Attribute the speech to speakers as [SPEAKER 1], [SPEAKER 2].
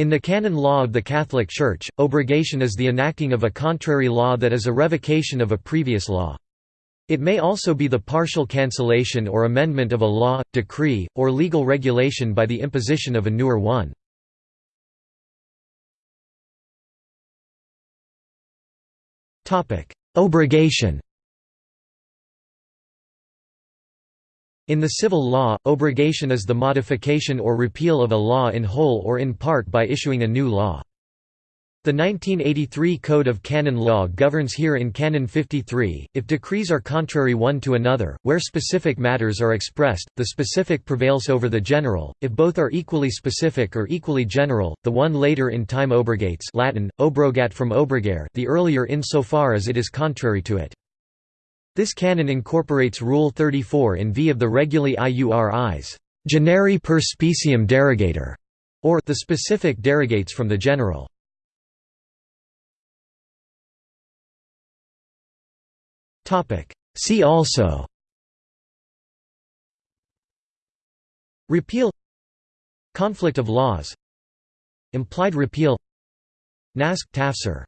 [SPEAKER 1] In the canon law of the Catholic Church, obrogation is the enacting of a contrary law that is a revocation of a previous law. It may also be the partial cancellation or amendment of a law, decree, or legal regulation by the imposition of a newer one. Obrogation In the civil law, obrogation is the modification or repeal of a law in whole or in part by issuing a new law. The 1983 Code of Canon Law governs here in Canon 53, if decrees are contrary one to another, where specific matters are expressed, the specific prevails over the general, if both are equally specific or equally general, the one later in time obrogates Latin, obrogat from obrogare the earlier insofar as it is contrary to it. This canon incorporates Rule 34 in v of the Reguli Iuris, generi per speciem derogatur, or the specific derogates from the general. See also Repeal Conflict of laws Implied repeal Naskh Tafsir